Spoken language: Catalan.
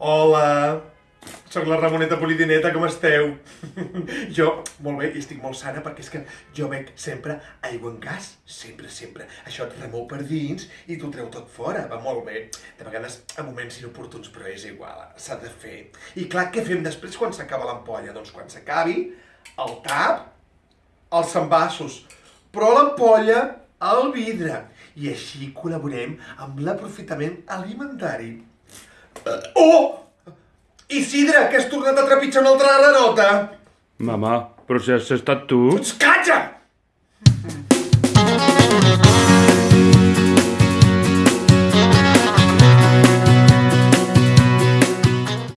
Hola, sóc la Ramoneta Polidineta, com esteu? jo, molt bé, i estic molt sana perquè és que jo bec sempre aigua en gas, sempre, sempre. Això et remou per dins i t'ho treu tot fora, va molt bé. De vegades a moments inoportuns, però és igual, s'ha de fer. I clar, què fem després quan s'acaba l'ampolla? Doncs quan s'acabi, el tap, els envasos, però l'ampolla, al vidre. I així col·laborem amb l'aprofitament alimentari. Oh! Isidre, que has tornat a trepitjar una altra granota! Mama, però si has estat tu... Calla!